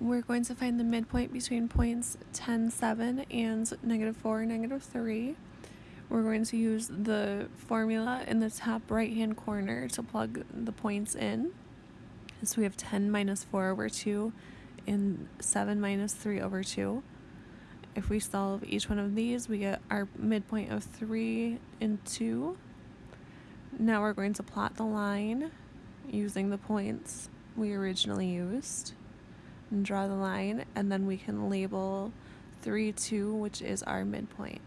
We're going to find the midpoint between points 10, 7 and negative 4, negative 3. We're going to use the formula in the top right hand corner to plug the points in. So we have 10 minus 4 over 2 and 7 minus 3 over 2. If we solve each one of these, we get our midpoint of 3 and 2. Now we're going to plot the line using the points we originally used and draw the line and then we can label 3, 2, which is our midpoint.